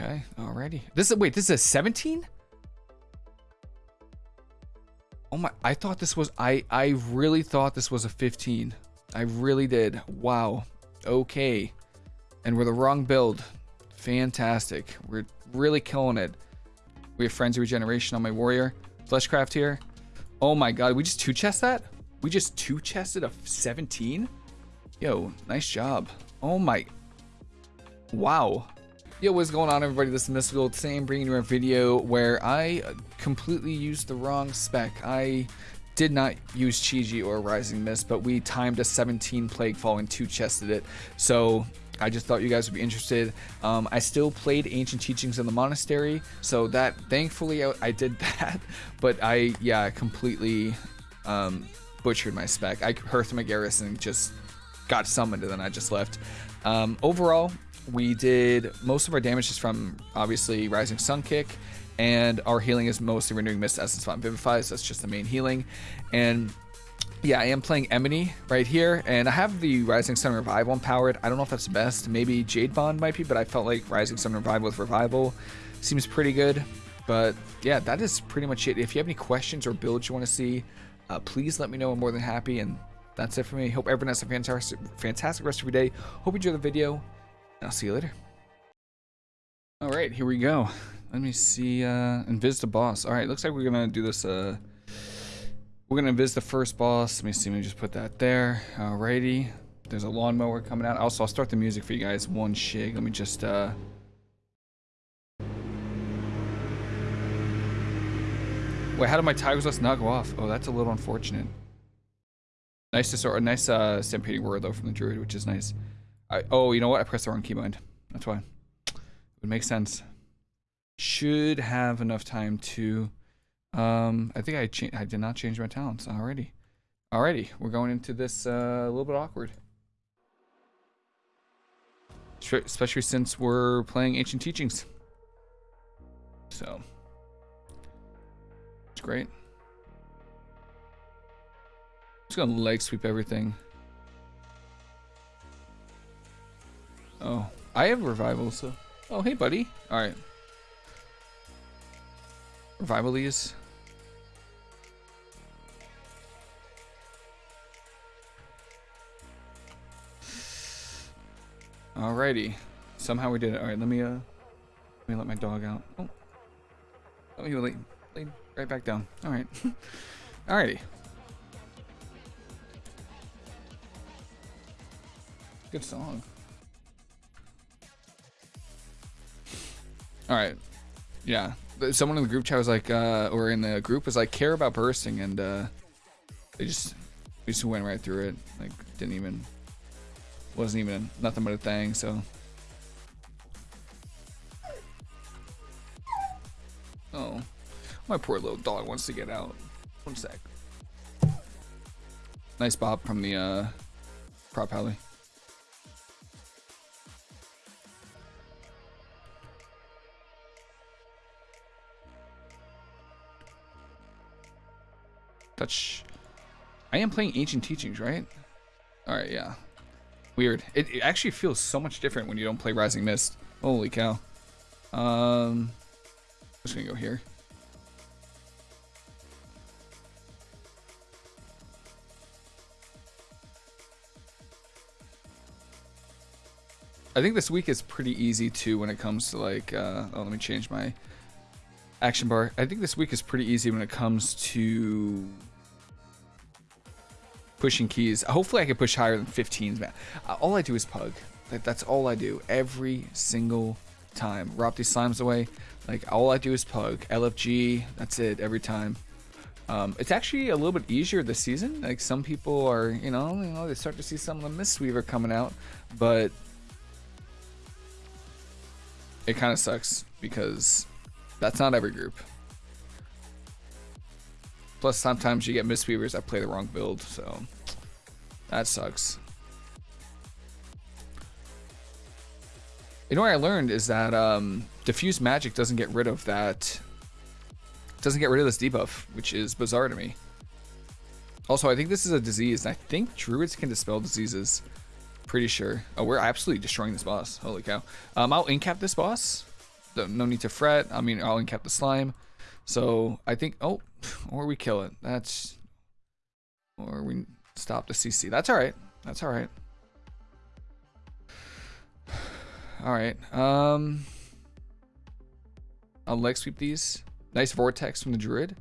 Okay, alrighty. This is wait, this is a 17? Oh my, I thought this was I I really thought this was a 15. I really did. Wow. Okay. And we're the wrong build. Fantastic. We're really killing it. We have Frenzy Regeneration on my Warrior. Fleshcraft here. Oh my god, we just two chest that? We just two chested a 17? Yo, nice job. Oh my. Wow. Yo, what's going on everybody? This is Mystical Sam bringing you a video where I completely used the wrong spec. I did not use Chi-Ji or Rising Mist, but we timed a 17 Plague Fall and two chested it. So I just thought you guys would be interested. Um, I still played Ancient Teachings in the Monastery, so that thankfully I, I did that. But I, yeah, completely um, butchered my spec. I Hearth my Garrison just got summoned and then I just left. Um, overall, we did most of our damage is from obviously Rising Sun Kick, and our healing is mostly Renewing Mist, Essence Font Vivify, so that's just the main healing. And yeah, I am playing Emeni right here, and I have the Rising Sun Revival empowered. I don't know if that's the best. Maybe Jade Bond might be, but I felt like Rising Sun Revival with Revival seems pretty good. But yeah, that is pretty much it. If you have any questions or builds you want to see, uh, please let me know. I'm more than happy. And that's it for me. Hope everyone has a fantastic, fantastic rest of your day. Hope you enjoy the video. I'll see you later. All right, here we go. Let me see, uh, invis the boss. All right, looks like we're gonna do this, uh, we're gonna invis the first boss. Let me see, let me just put that there. Alrighty. There's a lawnmower coming out. Also, I'll start the music for you guys. One shig. Let me just, uh, Wait, how did my Tiger's Lust not go off? Oh, that's a little unfortunate. Nice to sort, a nice uh, stampeding word though from the druid, which is nice. I, oh, you know what? I pressed the wrong keybind. That's why. It would make sense. Should have enough time to. Um, I think I I did not change my talents already. Alrighty, we're going into this uh, a little bit awkward. Especially since we're playing Ancient Teachings. So. It's great. Just gonna leg sweep everything. Oh, I have revival, so. Oh, hey, buddy. All right. Revival these. Alrighty. Somehow we did it. All right, let me uh, let me let my dog out. Oh, oh, you lay, lay right back down. All right. Alrighty. Good song. All right. Yeah. Someone in the group chat was like, uh, or in the group was like, care about bursting, and uh, they just we just went right through it. Like, didn't even wasn't even nothing but a thing. So. Oh, my poor little dog wants to get out. One sec. Nice BoP from the uh, prot Pally. Touch. I am playing Ancient Teachings, right? Alright, yeah. Weird. It, it, actually feels so much different when you don't play Rising Mist. Holy cow. Um, I'm just gonna go here. I think this week is pretty easy too when it comes to like, uh, oh, let me change my action bar. I think this week is pretty easy when it comes to pushing keys. Hopefully I can push higher than 15s, man. Uh, all I do is pug. Like, that's all I do every single time. Rop these slimes away. Like, all I do is pug. LFG, that's it, every time. Um, it's actually a little bit easier this season. Like, some people are, you know, you know, they start to see some of the Mistweaver coming out. But it kind of sucks because that's not every group. Plus, sometimes you get Mistweavers that play the wrong build, so that sucks. You know what I learned is that um, diffuse magic doesn't get rid of that. Doesn't get rid of this debuff, which is bizarre to me. Also, I think this is a disease, and I think druids can dispel diseases. Pretty sure. Oh, we're absolutely destroying this boss. Holy cow. Um, I'll incap this boss no need to fret. I mean, I'll incap the slime. So I think, oh, or we kill it. That's, or we stop the CC. That's all right. That's all right. All right. Um, I'll leg sweep these. Nice vortex from the druid.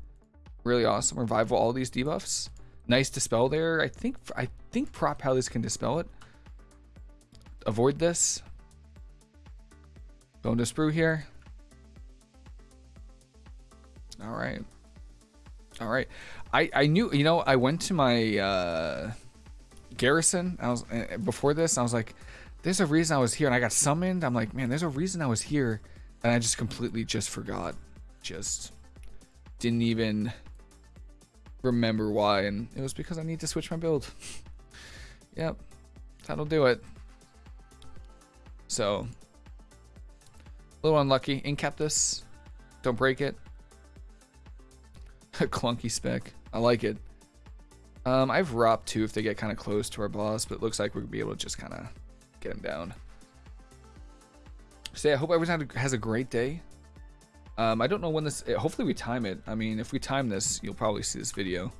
Really awesome. Revival all these debuffs. Nice dispel there. I think I think prot Pallies can dispel it. Avoid this. Going to sprue here. All right. All right. I I knew you know I went to my uh, garrison. I was uh, before this. I was like, there's a reason I was here, and I got summoned. I'm like, man, there's a reason I was here, and I just completely just forgot. Just didn't even remember why, and it was because I need to switch my build. yep, that'll do it. So, a little unlucky. Incap this. Don't break it. A clunky spec. I like it. Um, I have Rop too if they get kind of close to our boss, but it looks like we'll be able to just kind of get him down. So yeah, I hope everyone has a great day. Um, I don't know when this. Eh, hopefully we time it. I mean, if we time this, you'll probably see this video.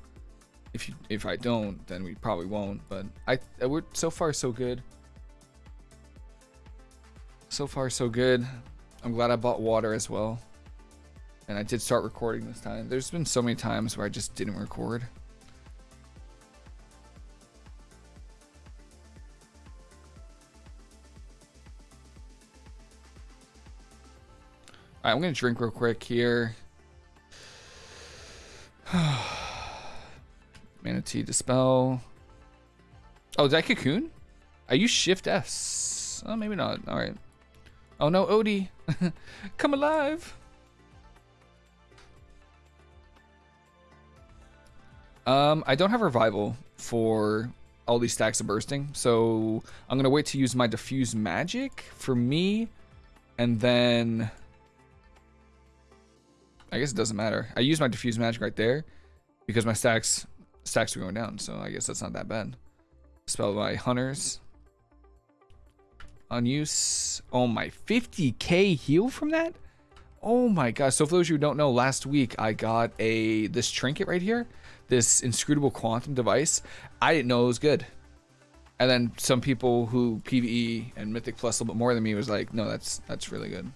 If you, if I don't, then we probably won't. But I, uh, we're so far so good. So far so good. I'm glad I bought water as well. And I did start recording this time. There's been so many times where I just didn't record. Alright, I'm going to drink real quick here. Mana Tea Dispel. Oh, did I cocoon? I use Shift S. Oh, maybe not. All right. Oh no, Odie. Come alive. Um, I don't have revival for all these stacks of bursting, so I'm gonna wait to use my diffuse magic for me, and then I guess it doesn't matter. I use my diffuse magic right there because my stacks stacks are going down, so I guess that's not that bad. Spell by hunters. Unuse. Oh my, 50k heal from that? Oh my gosh. So for those of you who don't know, last week I got a this trinket right here, this inscrutable quantum device. I didn't know it was good. And then some people who PvE and Mythic Plus a little bit more than me was like, no, that's that's really good.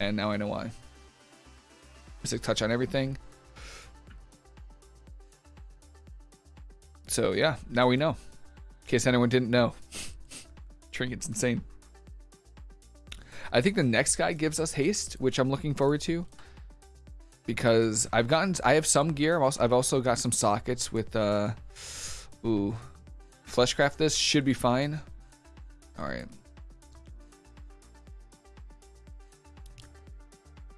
And now I know why. Mystic touch on everything. So yeah, now we know. In case anyone didn't know. Trinket's insane. I think the next guy gives us haste, which I'm looking forward to. Because I've gotten, I have some gear. I've also, I've also got some sockets with, uh, ooh, fleshcraft. This should be fine. All right.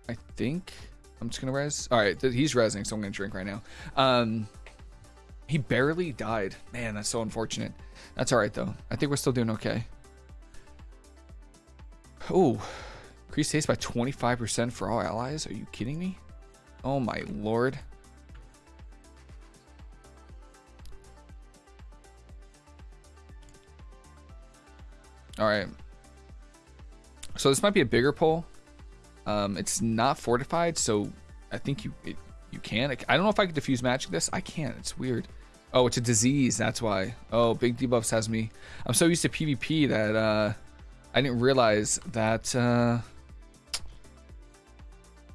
I think I'm just gonna res. All right, he's resing, so I'm gonna drink right now. Um, he barely died. Man, that's so unfortunate. That's all right though. I think we're still doing okay. Oh, increased haste by 25% for all allies. Are you kidding me? Oh my lord. All right. So this might be a bigger pull. Um, it's not fortified, so I think you it, you can. I don't know if I can diffuse magic this. I can't. It's weird. Oh, it's a disease. That's why. Oh, big debuffs has me. I'm so used to PvP that uh, I didn't realize that uh,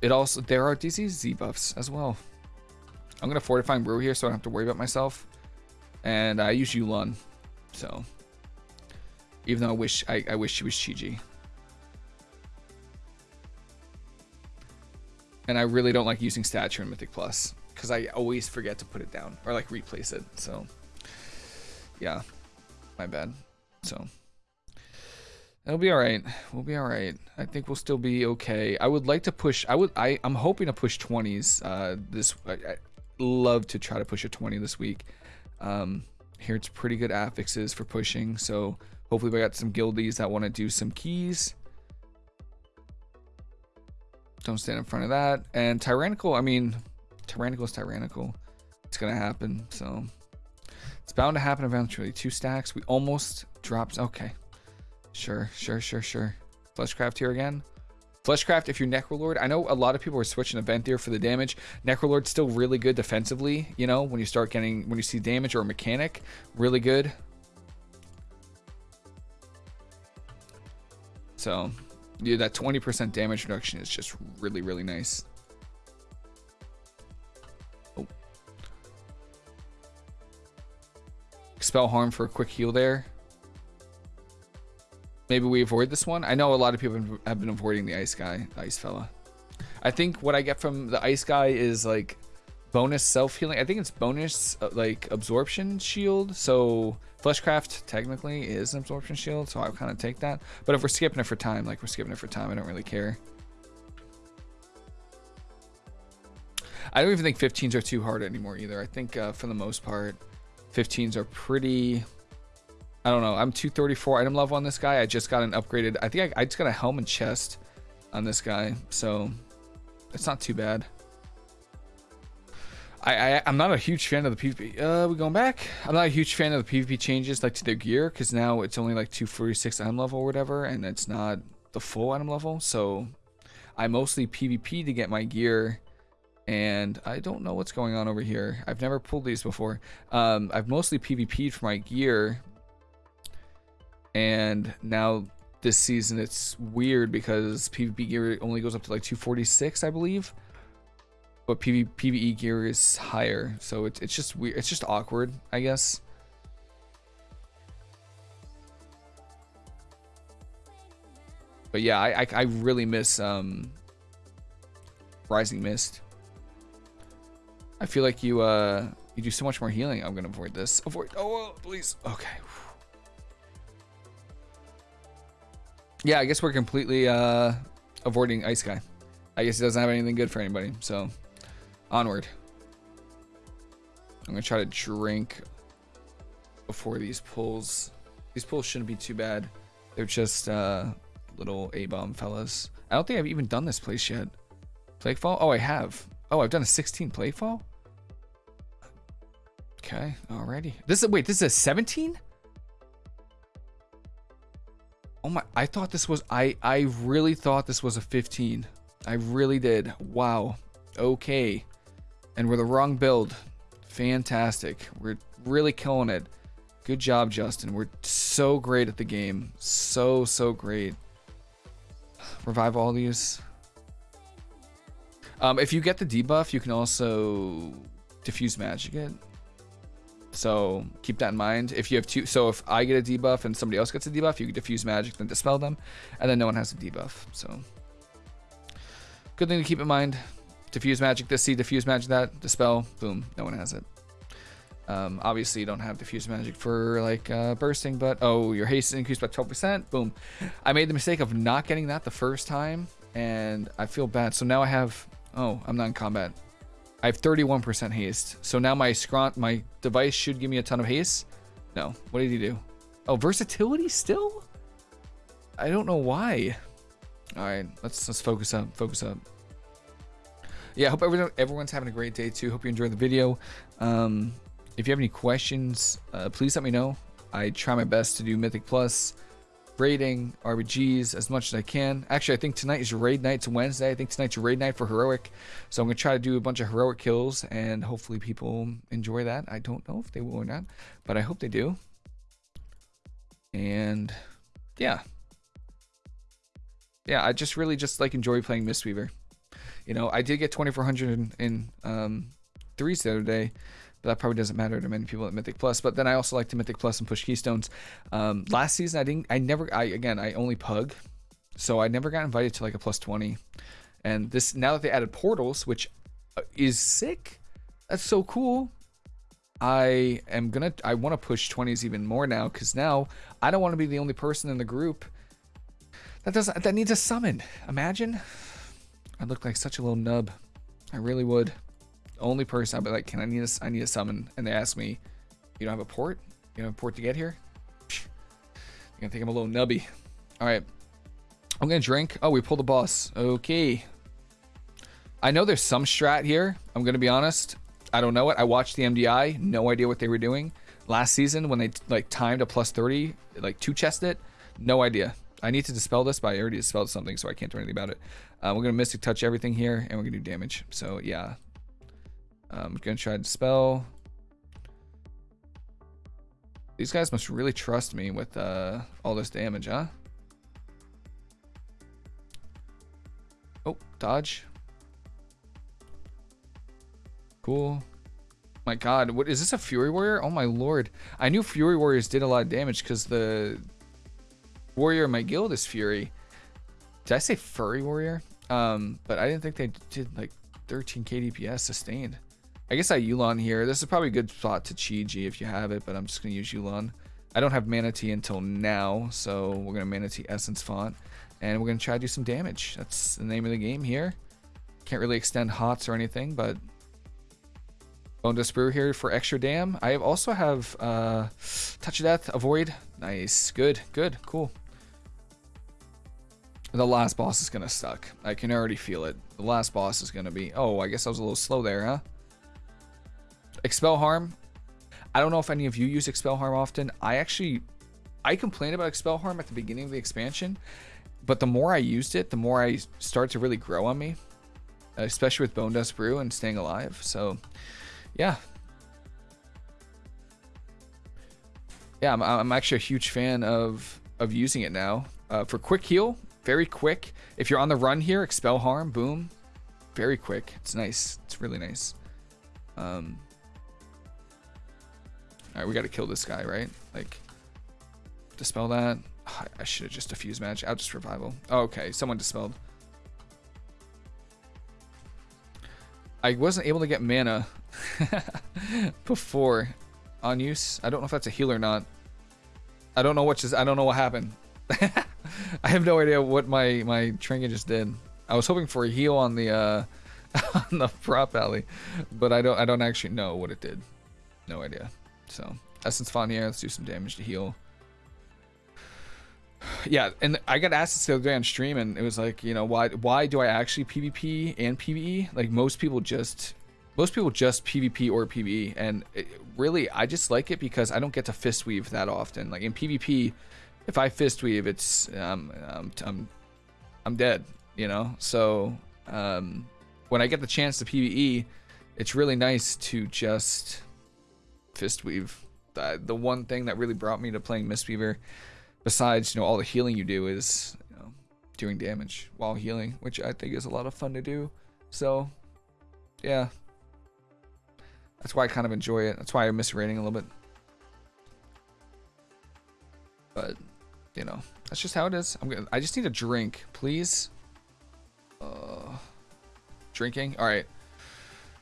it also there are disease debuffs as well. I'm gonna fortify brew here so I don't have to worry about myself. And I use Yu'lon, so even though I wish I, I wish she was Chi-Ji. And I really don't like using statue in Mythic Plus because I always forget to put it down or like replace it. So yeah, my bad. So it'll be all right. We'll be all right. I think we'll still be okay. I would like to push. I would. I. I'm hoping to push 20s. Uh, this. I, I love to try to push a 20 this week. Um, here it's pretty good affixes for pushing. So hopefully we got some guildies that want to do some keys. Don't stand in front of that. And tyrannical, I mean, tyrannical is tyrannical. It's to happen. So it's bound to happen eventually. Two stacks. We almost dropped. Okay. Sure, sure, sure, sure. Fleshcraft here again. Fleshcraft, if you're Necrolord, I know a lot of people are switching to Venthyr for the damage. Necrolord's still really good defensively, you know, when you start getting, when you see damage or mechanic, really good. So, yeah, that 20% damage reduction is just really, really nice. Oh. Expel harm for a quick heal there. Maybe we avoid this one. I know a lot of people have been avoiding the ice guy, ice fella. I think what I get from the ice guy is like bonus self healing. I think it's bonus uh, like absorption shield. So fleshcraft technically is an absorption shield, so I'll kind of take that. But if we're skipping it for time, like we're skipping it for time, I don't really care. I don't even think 15s are too hard anymore either. I think uh, for the most part, 15s are pretty I don't know. I'm 234 item level on this guy. I just got an upgraded. I think I, I just got a helm and chest on this guy. So it's not too bad. I, I, am not a huge fan of the PvP. Uh, we going back? I'm not a huge fan of the PvP changes like to their gear because now it's only like 246 item level or whatever, and it's not the full item level. So I mostly PvP to get my gear, and I don't know what's going on over here. I've never pulled these before. Um, I've mostly PvP'd for my gear and now this season it's weird because PvP gear only goes up to like 246, I believe. But PV, PvE gear is higher, so it's it's just weird. It's just awkward, I guess. But yeah, I, I, I really miss um, Rising Mist. I feel like you uh you do so much more healing. I'm gonna avoid this. Avoid. Oh, please. Okay. Yeah, I guess we're completely uh, avoiding Ice Guy. I guess he doesn't have anything good for anybody. So, onward. I'm going to try to drink before these pulls. These pulls shouldn't be too bad. They're just uh, little A-bomb fellas. I don't think I've even done this place yet. Plaguefall? Oh, I have. Oh, I've done a 16 Plaguefall? Okay, alrighty. This is, wait, this is a 17? Oh my, I thought this was, I, I really thought this was a 15. I really did. Wow. Okay. And we're the wrong build. Fantastic. We're really killing it. Good job, Justin. We're so great at the game. So, so great. Revive all these. Um, if you get the debuff, you can also diffuse magic it. So keep that in mind. If you have two, so if I get a debuff and somebody else gets a debuff, you can diffuse magic, then dispel them, and then no one has a debuff. So good thing to keep in mind. Diffuse magic this, see diffuse magic that, dispel, boom, no one has it. Um, obviously, you don't have diffuse magic for like uh, bursting, but oh, your haste is increased by 12%. Boom. I made the mistake of not getting that the first time, and I feel bad. So now I have. Oh, I'm not in combat. I have 31% haste. So now my scront, my device should give me a ton of haste. No. What did he do? Oh, versatility still? I don't know why. All right, let's let's focus up. Focus up. Yeah, I hope everyone, everyone's having a great day too. Hope you enjoyed the video. Um, if you have any questions, uh, please let me know. I try my best to do Mythic Plus raiding RBGs as much as I can. Actually, I think tonight is raid night. It's Wednesday. I think tonight's raid night for heroic. So I'm gonna try to do a bunch of heroic kills, and hopefully people enjoy that. I don't know if they will or not, but I hope they do. And yeah, yeah, I just really just like enjoy playing Mistweaver. You know, I did get 2400 in, in um, threes the other day but that probably doesn't matter to many people at Mythic Plus. But then I also like to Mythic Plus and push Keystones. Um, last season I didn't, I never, I again, I only pug, so I never got invited to like a plus 20. And this now that they added portals, which uh, is sick, that's so cool. I am gonna, I want to push 20s even more now because now I don't want to be the only person in the group that doesn't, that needs a summon. Imagine, I look like such a little nub. I really would only person I'd be like, can I need a, I need a summon? And they ask me, you don't have a port? You don't have a port to get here? You're gonna think I'm a little nubby. All right, I'm gonna drink. Oh, we pulled the boss. Okay. I know there's some strat here. I'm gonna be honest. I don't know it. I watched the MDI. No idea what they were doing last season when they like timed a plus 30, like two chest it. No idea. I need to dispel this, but I already dispelled something, so I can't do anything about it. Uh, we're gonna Mystic Touch everything here, and we're gonna do damage. So yeah, I'm um, gonna try to spell. These guys must really trust me with uh, all this damage, huh? Oh, dodge. Cool. My god, what is this a Fury Warrior? Oh my lord. I knew Fury Warriors did a lot of damage because the warrior in my guild is Fury. Did I say Furry Warrior? Um, but I didn't think they did like 13 KDPS sustained. I guess I Yu'lon here. This is probably a good spot to Chi-Ji if you have it, but I'm just going to use Yu'lon. I don't have Mana Tea until now, so we're going to Mana Tea Essence Font. And we're going to try to do some damage. That's the name of the game here. Can't really extend HOTS or anything, but Bonedust Brew here for extra dam. I also have uh, Touch of Death, Avoid. Nice. Good, good, cool. The last boss is going to suck. I can already feel it. The last boss is going to be... Oh, I guess I was a little slow there, huh? Expel Harm. I don't know if any of you use Expel Harm often. I actually... I complained about Expel Harm at the beginning of the expansion. But the more I used it, the more I started to really grow on me. Especially with Bone Dust Brew and staying alive. So, yeah. Yeah, I'm, I'm actually a huge fan of, of using it now. Uh, for quick heal, very quick. If you're on the run here, expel harm, boom. Very quick. It's nice. It's really nice. Um, Alright, we gotta kill this guy, right? Like, dispel that. I should have just defused match. I'll just revival. Oh, okay, someone dispelled. I wasn't able to get mana before on use. I don't know if that's a heal or not. I don't know what just I don't know what happened. I have no idea what my my trinket just did. I was hoping for a heal on the uh on the prot Pally, but I don't I don't actually know what it did. No idea. So essence font here. Let's do some damage to heal. Yeah, and I got asked this the other day on stream, and it was like, you know, why why do I actually PvP and PvE? Like most people just most people just PvP or PvE, and it, really, I just like it because I don't get to fist weave that often. Like in PvP, if I fist weave, it's um, um I'm I'm dead, you know. So um, when I get the chance to PvE, it's really nice to just fist weave. The, one thing that really brought me to playing Mistweaver, besides you know all the healing you do, is you know, doing damage while healing, which I think is a lot of fun to do. So yeah, that's why I kind of enjoy it. That's why I miss rating a little bit. But, you know, that's just how it is. I'm gonna, I just need a drink, please. Uh, drinking. All right.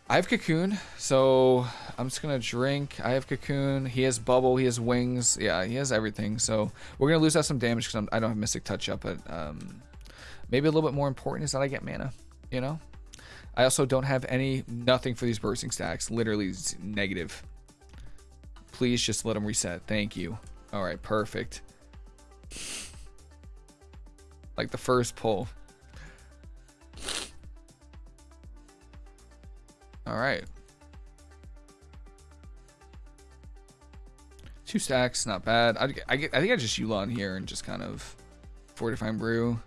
I have Cocoon, so I'm just gonna drink. I have Cocoon. He has Bubble. He has Wings. Yeah, he has everything. So we're gonna lose out some damage because I don't have Mystic Touch up, but um, maybe a little bit more important is that I get mana. You know, I also don't have any, nothing for these bursting stacks. Literally negative. Please just let them reset. Thank you. All right, perfect. Like the first pull. All right. Two stacks, not bad. I, I, I think I just Yu'lon here and just kind of fortifying brew.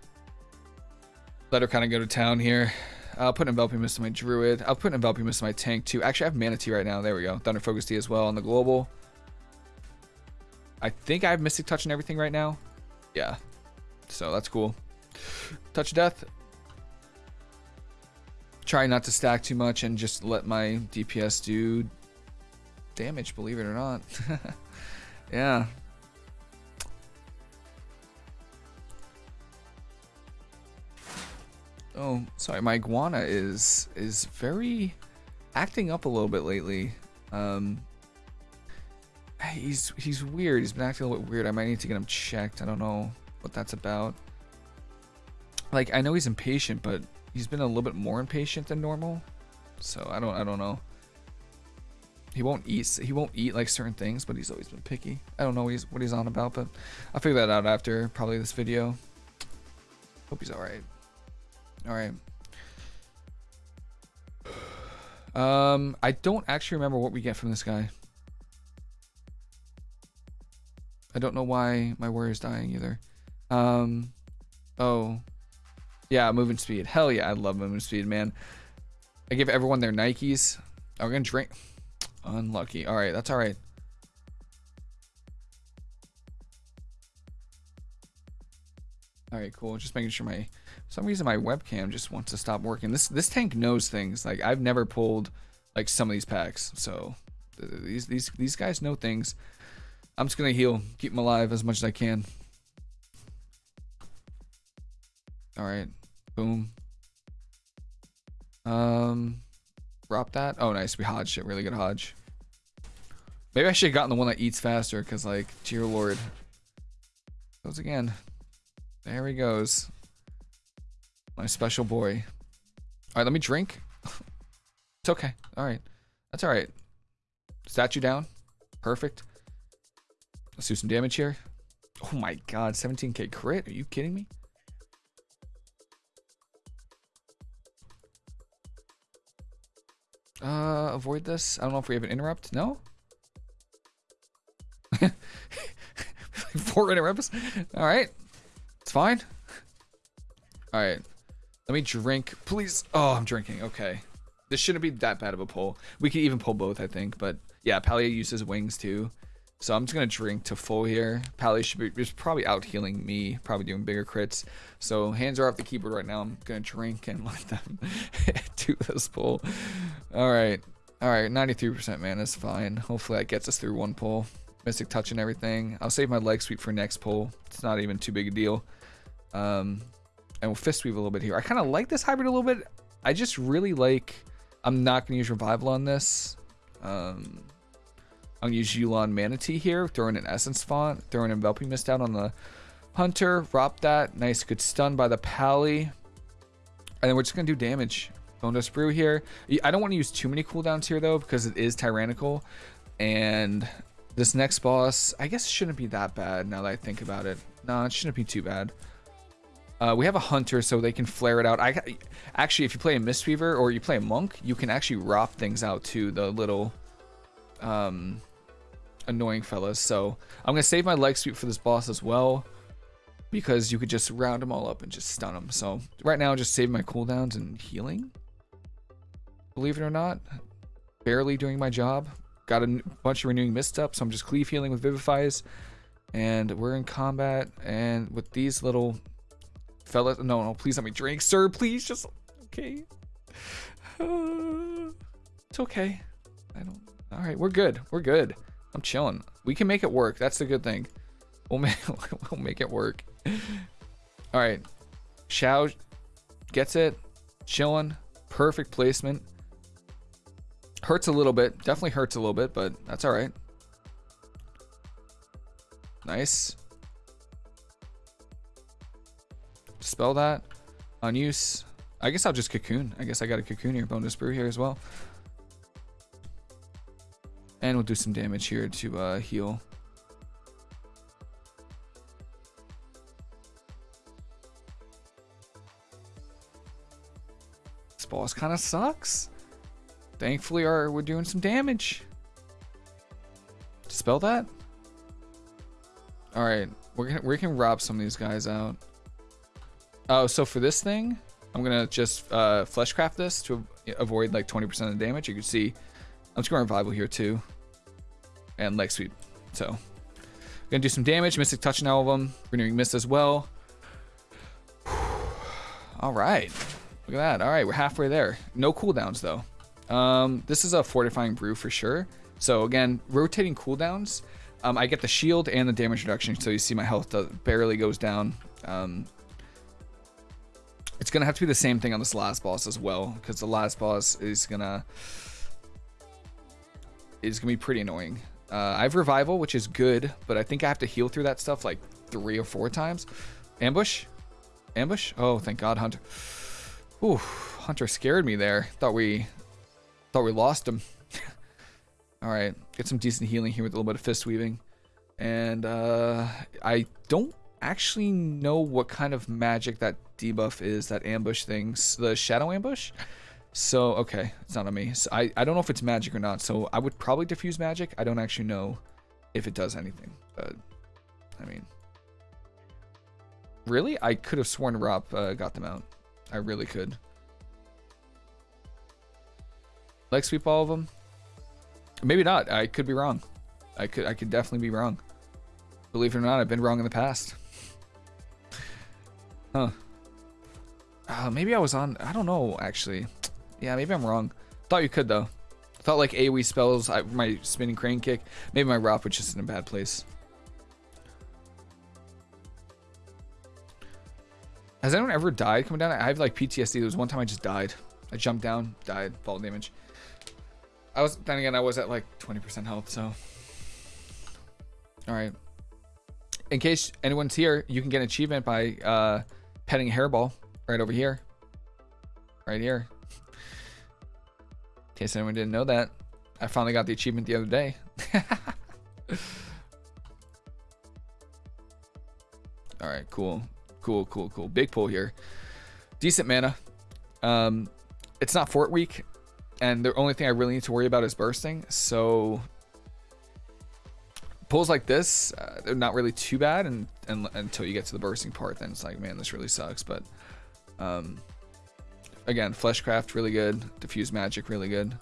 Let her kind of go to town here. I'll put Enveloping Mist to my Druid. I'll put Enveloping Mist to my tank too. Actually, I have Mana Tea right now. There we go. Thunder Focus Tea as well on the global. I think I have Mystic Touch and everything right now. Yeah. So that's cool. Touch Death. Try not to stack too much and just let my DPS do damage, believe it or not. yeah. Oh, sorry, my iguana is is very acting up a little bit lately. Um, he's he's weird. He's been acting a little bit weird. I might need to get him checked. I don't know what that's about. Like I know he's impatient, but he's been a little bit more impatient than normal. So I don't I don't know. He won't eat he won't eat like certain things, but he's always been picky. I don't know what he's what he's on about, but I'll figure that out after probably this video. Hope he's all right. All right. Um, I don't actually remember what we get from this guy. I don't know why my warrior's dying either. Um, oh, yeah, moving speed. Hell yeah, I love moving speed, man. I give everyone their Nikes. Are we gonna drink? Unlucky. All right, that's all right. All right, cool. Just making sure my, some reason my webcam just wants to stop working. This this tank knows things. Like I've never pulled like some of these packs, so these these these guys know things. I'm just gonna heal, keep them alive as much as I can. All right, boom. Um, drop that. Oh, nice. We hodged it. Really good hodge. Maybe I should have gotten the one that eats faster, because like, dear lord. Goes again. There he goes. My special boy. All right, let me drink. it's okay. All right. That's all right. Statue down. Perfect. Let's do some damage here. Oh my god, 17k crit? Are you kidding me? Uh, avoid this. I don't know if we have an interrupt. No? Four interrupts? Alright. It's fine. All right. Let me drink, please. Oh, I'm drinking. Okay. This shouldn't be that bad of a pull. We could even pull both, I think. But yeah, Pally uses wings too. So I'm just going to drink to full here. Pally should be just probably out healing me, probably doing bigger crits. So hands are off the keyboard right now. I'm going to drink and let them do this pull. All right. All right. 93% man is fine. Hopefully that gets us through one pull. Mystic touch and everything. I'll save my leg sweep for next pull. It's not even too big a deal. Um, and we'll fist weave a little bit here. I kind of like this hybrid a little bit. I just really like, I'm not going to use revival on this. Um, To use Yu'lon Manatee here, throwing an Essence Font, throwing Enveloping Mist out on the Hunter, drop that. Nice, good stun by the Pally. And then we're just going to do damage. Bone Dust Brew here. I don't want to use too many cooldowns here, though, because it is Tyrannical. And this next boss, I guess shouldn't be that bad now that I think about it. No, it shouldn't be too bad. Uh, we have a hunter, so they can flare it out. I actually, if you play a Mistweaver or you play a monk, you can actually rop things out to the little um, annoying fellas. So I'm gonna save my leg sweep for this boss as well, because you could just round them all up and just stun them. So right now, just save my cooldowns and healing. Believe it or not, barely doing my job. Got a bunch of renewing mist up, so I'm just cleave healing with Vivifies. And we're in combat, and with these little fellas... no, no, please let me drink, sir. Please, just okay. Uh, it's okay. I don't. All right, we're good. We're good. I'm chilling. We can make it work. That's the good thing. We'll make we'll make it work. All right, Shao gets it. Chilling. Perfect placement. Hurts a little bit. Definitely hurts a little bit, but that's all right. Nice. Spell that. On use. I guess I'll just cocoon. I guess I got a cocoon here. Bonus brew here as well. And we'll do some damage here to uh, heal. This boss kind of sucks. Thankfully, our, we're doing some damage. Dispel that? Alright, we're, we can Rop some of these guys out. Oh, so for this thing, I'm gonna just uh, fleshcraft this to avoid like 20% of the damage. You can see I'm just going revival here too, and leg sweep. So gonna do some damage. Mystic touch on all of them. Renewing mist as well. all right, look at that. All right, we're halfway there. No cooldowns though. Um, this is a fortifying brew for sure. So again, rotating cooldowns. Um, I get the shield and the damage reduction, so you see my health barely goes down. Um, it's gonna have to be the same thing on this last boss as well, because the last boss is gonna is gonna be pretty annoying. Uh, I have revival, which is good, but I think I have to heal through that stuff like three or four times. Ambush, ambush. Oh, thank God, Hunter. Ooh, Hunter scared me there. Thought we thought we lost him. All right, get some decent healing here with a little bit of fist weaving, and uh, I don't actually know what kind of magic that debuff is, that ambush things, the shadow ambush. So, okay, it's not on me. So I, I don't know if it's magic or not, so I would probably diffuse magic. I don't actually know if it does anything, but, I mean. Really? I could have sworn Rop uh, got them out. I really could. Leg sweep all of them? Maybe not. I could be wrong. I could I could definitely be wrong. Believe it or not, I've been wrong in the past. Huh. Uh, maybe I was on... I don't know, actually. Yeah, maybe I'm wrong. Thought you could, though. Thought like AoE spells, I, my spinning crane kick. Maybe my Rop was just in a bad place. Has anyone ever died coming down? I have like PTSD. There was one time I just died. I jumped down, died, fall damage. I was, then again, I was at like 20% health, so. All right. In case anyone's here, you can get an achievement by uh, petting a hairball right over here. Right here. In case anyone didn't know that. I finally got the achievement the other day. All right, cool. Cool, cool, cool. Big pull here. Decent mana. Um, it's not fort week, and the only thing I really need to worry about is bursting. So pulls like this, uh, they're not really too bad, and, and until you get to the bursting part, then it's like, man, this really sucks. But um, again, Fleshcraft really good. Diffuse Magic really good.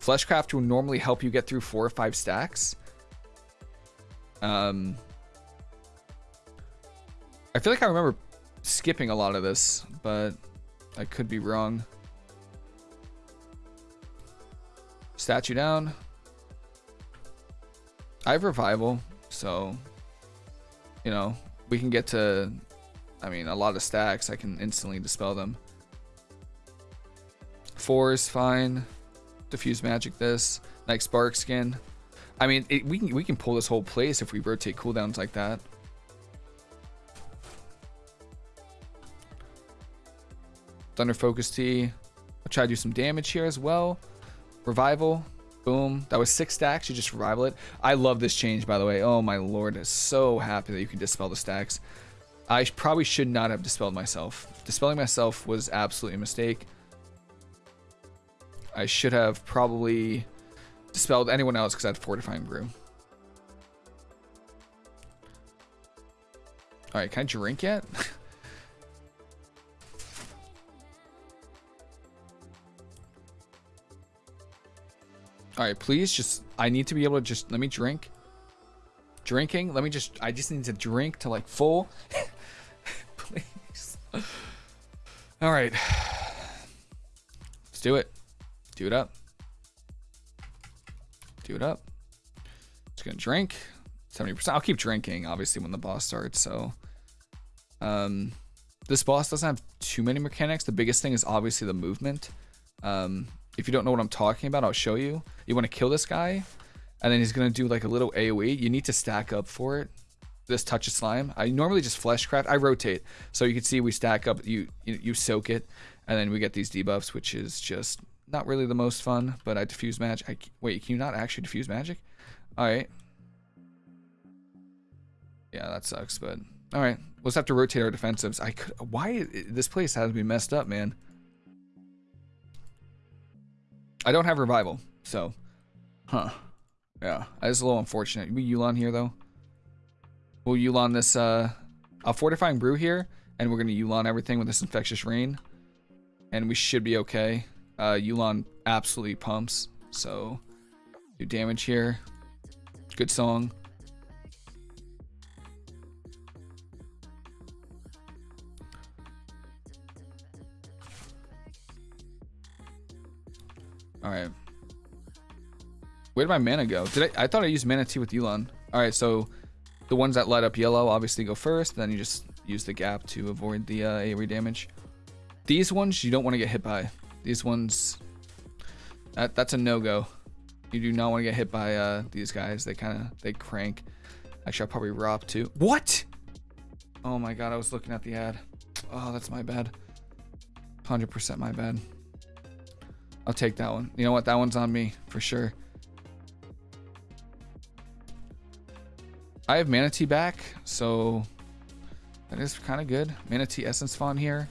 Fleshcraft will normally help you get through four or five stacks. Um, I feel like I remember skipping a lot of this, but I could be wrong. Statue down. I have revival, so you know we can get to. I mean, a lot of stacks. I can instantly dispel them. Four is fine. Diffuse magic. This like spark skin. I mean, it, we can we can pull this whole place if we rotate cooldowns like that. Thunder Focus Tea. I'll try to do some damage here as well. Revival. Boom. That was six stacks. You just revival it. I love this change, by the way. Oh, my lord. I'm so happy that you can dispel the stacks. I probably should not have dispelled myself. Dispelling myself was absolutely a mistake. I should have probably dispelled anyone else because I had Fortifying Brew. Alright, can I drink yet? All right, please just, I need to be able to just, let me drink. Drinking, let me just, I just need to drink to like full. please. All right. Let's do it. Do it up. Do it up. Just gonna drink. 70%. I'll keep drinking, obviously, when the boss starts, so. Um, this boss doesn't have too many mechanics. The biggest thing is obviously the movement. Um, if you don't know what I'm talking about, I'll show you. You want to kill this guy, and then he's going to do like a little AoE. You need to stack up for it. This touch of slime. I normally just fleshcraft. I rotate. So you can see we stack up, you, you, you soak it, and then we get these debuffs, which is just not really the most fun, but I diffuse magic. I, wait, can you not actually diffuse magic? All right. Yeah, that sucks, but all right. Just have to rotate our defensives. I could. Why this place has me messed up, man. I don't have revival, so. Huh. Yeah, that's a little unfortunate. We Yu'lon here, though. We'll Yu'lon this, uh, a fortifying brew here, and we're going to Yu'lon everything with this infectious rain. And we should be okay. Uh, Yu'lon absolutely pumps, so do damage here. Good song. All right. Where did my mana go? Did I? I thought I used mana tea with Yu'lon. All right, so the ones that light up yellow obviously go first. Then you just use the gap to avoid the uh, AoE damage. These ones you don't want to get hit by. These ones, that that's a no-go. You do not want to get hit by uh, these guys. They kind of they crank. Actually, I'll probably Rop too. What? Oh my god, I was looking at the ad. Oh, that's my bad. 100% my bad. I'll take that one. You know what? That one's on me for sure. I have Mana Tea back, so that is kind of good. Mana Tea Essence Font here.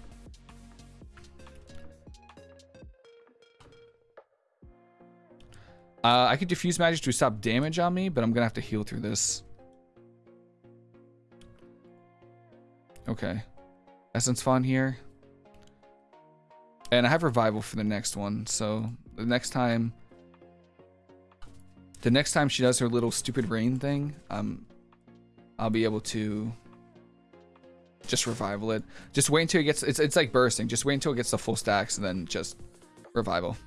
Uh, I could diffuse magic to stop damage on me, but I'm gonna have to heal through this. Okay. Essence Font here. And I have Revival for the next one, so the next time... The next time she does her little stupid rain thing, um, I'll be able to just revival it. Just wait until it gets, it's, it's like bursting. Just wait until it gets the full stacks and then just revival.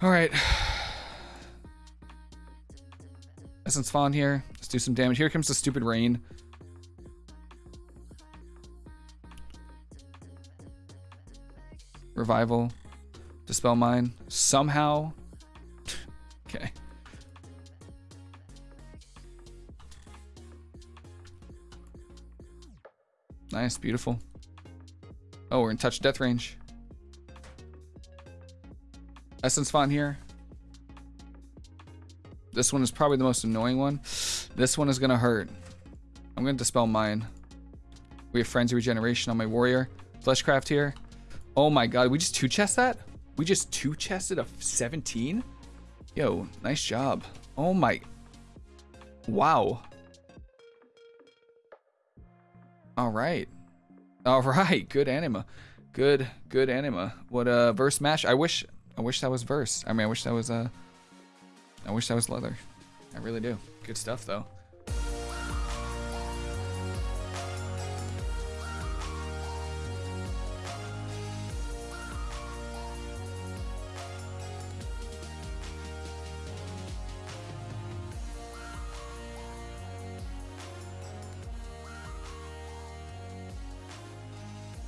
All right. Essence Font here. Let's do some damage. Here comes the stupid rain. Revival. Dispel Mine. Somehow. okay. Nice, beautiful. Oh, we're in touch death range. Essence Font here. This one is probably the most annoying one. This one is going to hurt. I'm going to Dispel Mine. We have Frenzied Regeneration on my Warrior. Fleshcraft here. Oh my god, we just two-chest that? We just two-chested a 17? Yo, nice job. Oh my... Wow. All right. All right. Good anima. Good, good anima. What a verse mash? I wish I wish that was verse. I mean I wish that was uh I wish that was leather. I really do. Good stuff though.